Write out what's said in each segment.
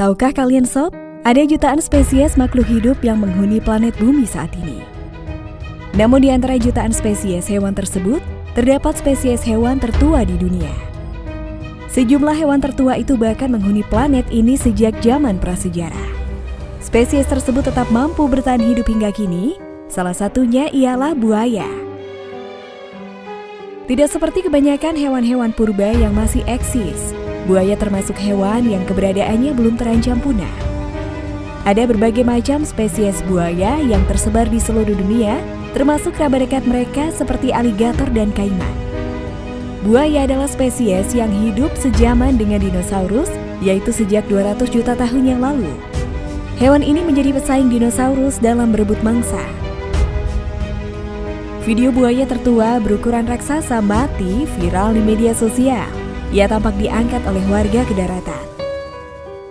Tahukah kalian sob, ada jutaan spesies makhluk hidup yang menghuni planet bumi saat ini. Namun di antara jutaan spesies hewan tersebut, terdapat spesies hewan tertua di dunia. Sejumlah hewan tertua itu bahkan menghuni planet ini sejak zaman prasejarah. Spesies tersebut tetap mampu bertahan hidup hingga kini, salah satunya ialah buaya. Tidak seperti kebanyakan hewan-hewan purba yang masih eksis, buaya termasuk hewan yang keberadaannya belum terancam punah. Ada berbagai macam spesies buaya yang tersebar di seluruh dunia, termasuk kerabat dekat mereka seperti aligator dan kaiman. Buaya adalah spesies yang hidup sejaman dengan dinosaurus, yaitu sejak 200 juta tahun yang lalu. Hewan ini menjadi pesaing dinosaurus dalam berebut mangsa. Video buaya tertua berukuran raksasa mati viral di media sosial. Ia tampak diangkat oleh warga ke daratan.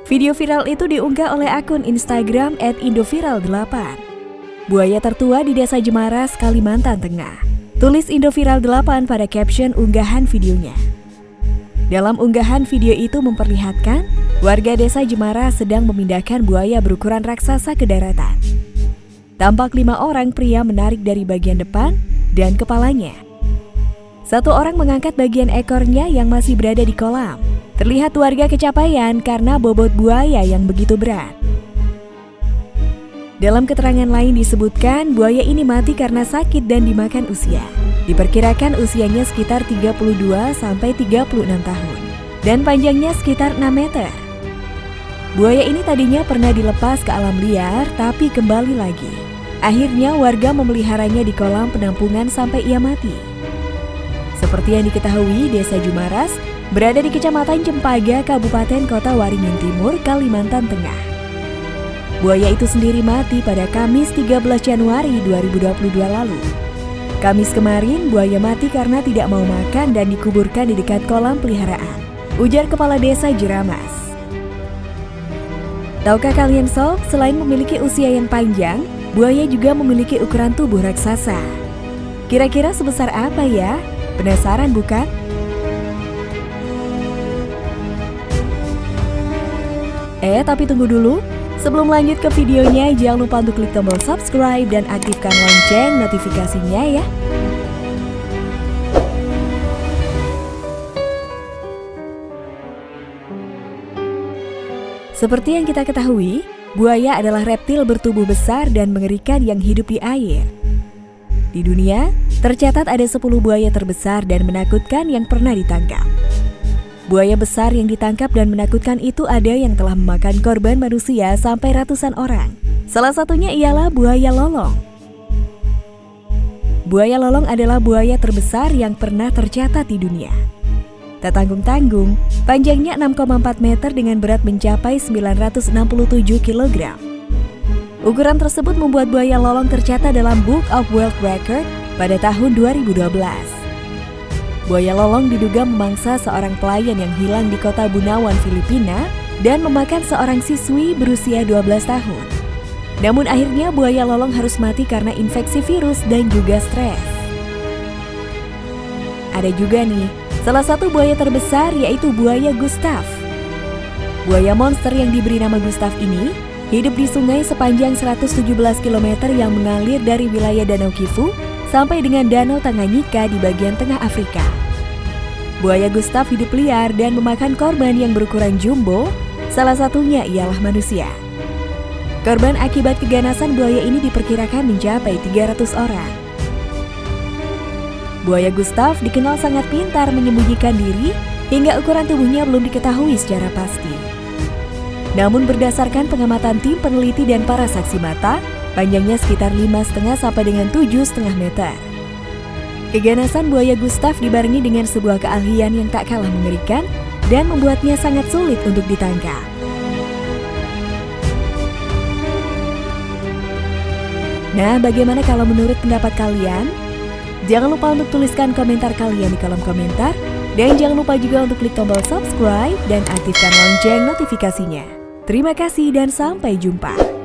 Video viral itu diunggah oleh akun Instagram @indoviral8. Buaya tertua di Desa Jemaras, Kalimantan Tengah. Tulis Indoviral 8 pada caption unggahan videonya. Dalam unggahan video itu memperlihatkan warga desa Jemara sedang memindahkan buaya berukuran raksasa ke daratan. Tampak lima orang pria menarik dari bagian depan dan kepalanya. Satu orang mengangkat bagian ekornya yang masih berada di kolam. Terlihat warga kecapaian karena bobot buaya yang begitu berat. Dalam keterangan lain disebutkan buaya ini mati karena sakit dan dimakan usia. Diperkirakan usianya sekitar 32 sampai 36 tahun dan panjangnya sekitar 6 meter. Buaya ini tadinya pernah dilepas ke alam liar tapi kembali lagi. Akhirnya warga memeliharanya di kolam penampungan sampai ia mati. Seperti yang diketahui, Desa Jumaras berada di Kecamatan Cempaka, Kabupaten Kota Waringin Timur, Kalimantan Tengah. Buaya itu sendiri mati pada Kamis 13 Januari 2022 lalu. Kamis kemarin, buaya mati karena tidak mau makan dan dikuburkan di dekat kolam peliharaan. Ujar Kepala Desa Jeramas. Tahukah kalian sob, selain memiliki usia yang panjang, Buaya juga memiliki ukuran tubuh raksasa. Kira-kira sebesar apa ya? Penasaran bukan? Eh, tapi tunggu dulu. Sebelum lanjut ke videonya, jangan lupa untuk klik tombol subscribe dan aktifkan lonceng notifikasinya ya. Seperti yang kita ketahui, Buaya adalah reptil bertubuh besar dan mengerikan yang hidup di air. Di dunia, tercatat ada 10 buaya terbesar dan menakutkan yang pernah ditangkap. Buaya besar yang ditangkap dan menakutkan itu ada yang telah memakan korban manusia sampai ratusan orang. Salah satunya ialah buaya lolong. Buaya lolong adalah buaya terbesar yang pernah tercatat di dunia. Tak tanggung-tanggung, panjangnya 6,4 meter dengan berat mencapai 967 kg. Ukuran tersebut membuat buaya lolong tercatat dalam Book of World Record pada tahun 2012. Buaya lolong diduga memangsa seorang pelayan yang hilang di kota Bunawan, Filipina dan memakan seorang siswi berusia 12 tahun. Namun akhirnya buaya lolong harus mati karena infeksi virus dan juga stres. Ada juga nih Salah satu buaya terbesar yaitu buaya Gustav. Buaya monster yang diberi nama Gustav ini hidup di sungai sepanjang 117 km yang mengalir dari wilayah Danau Kivu sampai dengan Danau Tanganyika di bagian tengah Afrika. Buaya Gustav hidup liar dan memakan korban yang berukuran jumbo, salah satunya ialah manusia. Korban akibat keganasan buaya ini diperkirakan mencapai 300 orang. Buaya Gustav dikenal sangat pintar menyembunyikan diri hingga ukuran tubuhnya belum diketahui secara pasti. Namun berdasarkan pengamatan tim peneliti dan para saksi mata, panjangnya sekitar 5,5 sampai dengan 7,5 meter. Keganasan buaya Gustav dibarengi dengan sebuah keahlian yang tak kalah mengerikan dan membuatnya sangat sulit untuk ditangkap. Nah, bagaimana kalau menurut pendapat kalian? Jangan lupa untuk tuliskan komentar kalian di kolom komentar. Dan jangan lupa juga untuk klik tombol subscribe dan aktifkan lonceng notifikasinya. Terima kasih dan sampai jumpa.